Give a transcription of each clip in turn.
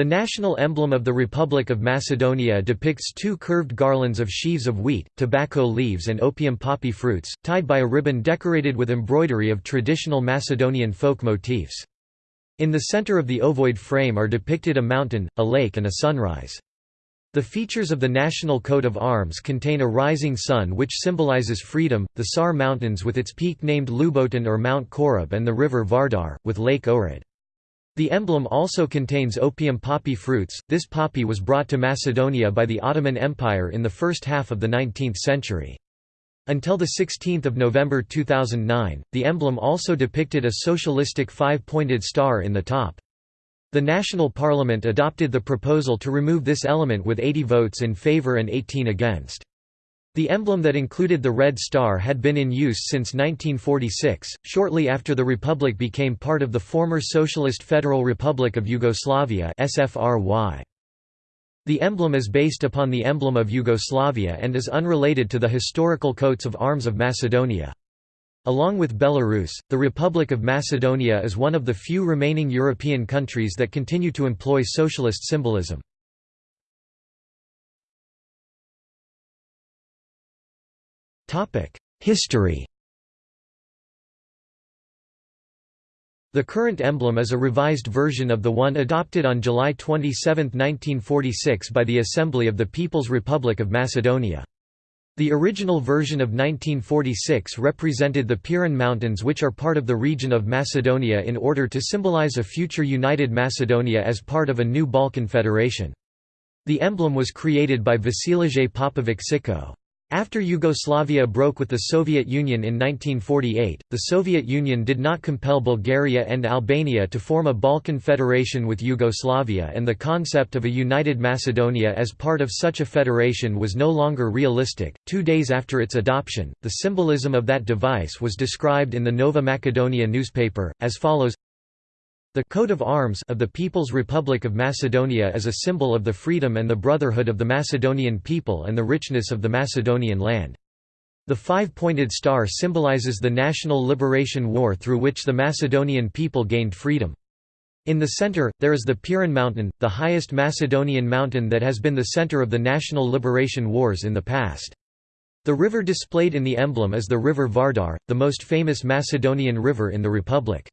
The national emblem of the Republic of Macedonia depicts two curved garlands of sheaves of wheat, tobacco leaves and opium poppy fruits, tied by a ribbon decorated with embroidery of traditional Macedonian folk motifs. In the center of the ovoid frame are depicted a mountain, a lake and a sunrise. The features of the national coat of arms contain a rising sun which symbolizes freedom, the Sar Mountains with its peak named Ljuboten or Mount Korab and the river Vardar, with Lake Ohrid. The emblem also contains opium poppy fruits. This poppy was brought to Macedonia by the Ottoman Empire in the first half of the 19th century. Until 16 November 2009, the emblem also depicted a socialistic five-pointed star in the top. The National Parliament adopted the proposal to remove this element with 80 votes in favour and 18 against. The emblem that included the Red Star had been in use since 1946, shortly after the republic became part of the former Socialist Federal Republic of Yugoslavia The emblem is based upon the emblem of Yugoslavia and is unrelated to the historical coats of arms of Macedonia. Along with Belarus, the Republic of Macedonia is one of the few remaining European countries that continue to employ socialist symbolism. History The current emblem is a revised version of the one adopted on July 27, 1946 by the Assembly of the People's Republic of Macedonia. The original version of 1946 represented the Pirin Mountains which are part of the region of Macedonia in order to symbolize a future united Macedonia as part of a new Balkan federation. The emblem was created by Vasilije Popović Siko. After Yugoslavia broke with the Soviet Union in 1948, the Soviet Union did not compel Bulgaria and Albania to form a Balkan federation with Yugoslavia and the concept of a united Macedonia as part of such a federation was no longer realistic. Two days after its adoption, the symbolism of that device was described in the Nova Macedonia newspaper, as follows the coat of arms of the People's Republic of Macedonia is a symbol of the freedom and the brotherhood of the Macedonian people and the richness of the Macedonian land. The five-pointed star symbolizes the national liberation war through which the Macedonian people gained freedom. In the center, there is the Pirin Mountain, the highest Macedonian mountain that has been the center of the national liberation wars in the past. The river displayed in the emblem is the river Vardar, the most famous Macedonian river in the republic.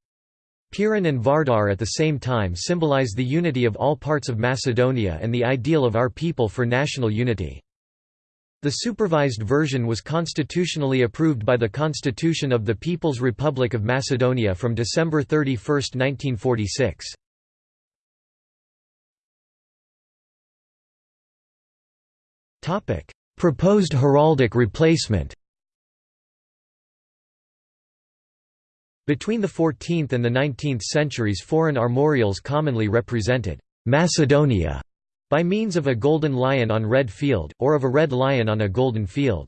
Pirin and Vardar at the same time symbolize the unity of all parts of Macedonia and the ideal of our people for national unity. The supervised version was constitutionally approved by the Constitution of the People's Republic of Macedonia from December 31, 1946. Proposed heraldic replacement Between the 14th and the 19th centuries foreign armorials commonly represented Macedonia by means of a golden lion on red field, or of a red lion on a golden field.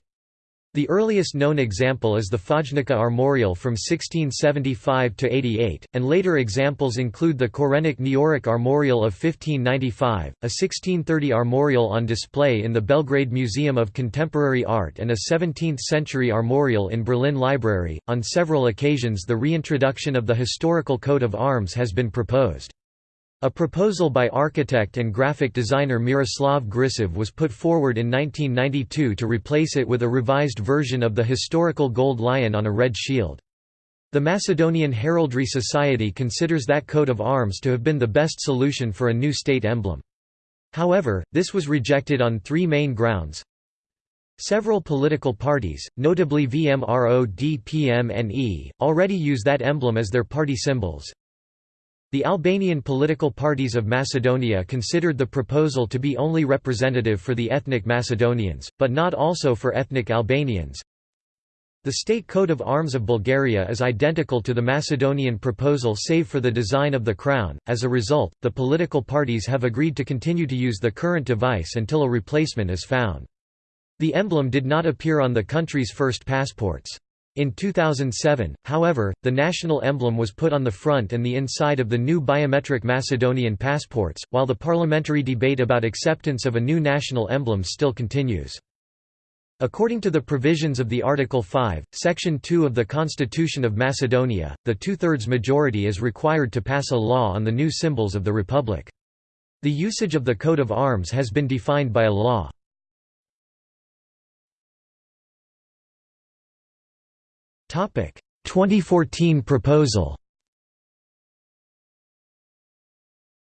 The earliest known example is the Fojnica armorial from 1675 to 88, and later examples include the Korenik Neoric armorial of 1595, a 1630 armorial on display in the Belgrade Museum of Contemporary Art and a 17th-century armorial in Berlin Library. On several occasions the reintroduction of the historical coat of arms has been proposed. A proposal by architect and graphic designer Miroslav Grčev was put forward in 1992 to replace it with a revised version of the historical gold lion on a red shield. The Macedonian Heraldry Society considers that coat of arms to have been the best solution for a new state emblem. However, this was rejected on three main grounds. Several political parties, notably VMRO-DPMNE, already use that emblem as their party symbols, the Albanian political parties of Macedonia considered the proposal to be only representative for the ethnic Macedonians, but not also for ethnic Albanians. The state coat of arms of Bulgaria is identical to the Macedonian proposal save for the design of the crown, as a result, the political parties have agreed to continue to use the current device until a replacement is found. The emblem did not appear on the country's first passports. In 2007, however, the national emblem was put on the front and the inside of the new biometric Macedonian passports, while the parliamentary debate about acceptance of a new national emblem still continues. According to the provisions of the Article 5, Section 2 of the Constitution of Macedonia, the two-thirds majority is required to pass a law on the new symbols of the Republic. The usage of the coat of arms has been defined by a law. 2014 proposal.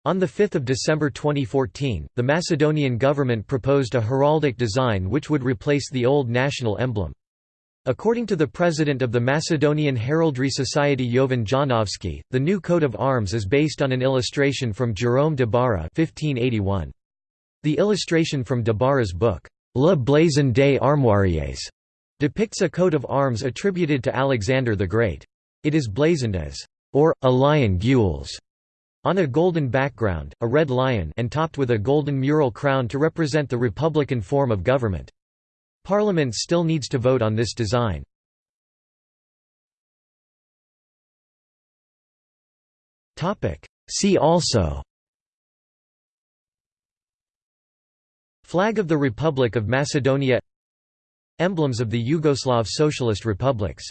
On 5 December 2014, the Macedonian government proposed a heraldic design which would replace the old national emblem. According to the president of the Macedonian Heraldry Society Jovan Jonovski, the new coat of arms is based on an illustration from Jerome de Bara 1581. The illustration from de Bara's book, Le Blason des Armoiries, depicts a coat of arms attributed to Alexander the Great. It is blazoned as, or, a lion gules, on a golden background, a red lion and topped with a golden mural crown to represent the republican form of government. Parliament still needs to vote on this design. Topic see also Flag of the Republic of Macedonia Emblems of the Yugoslav Socialist Republics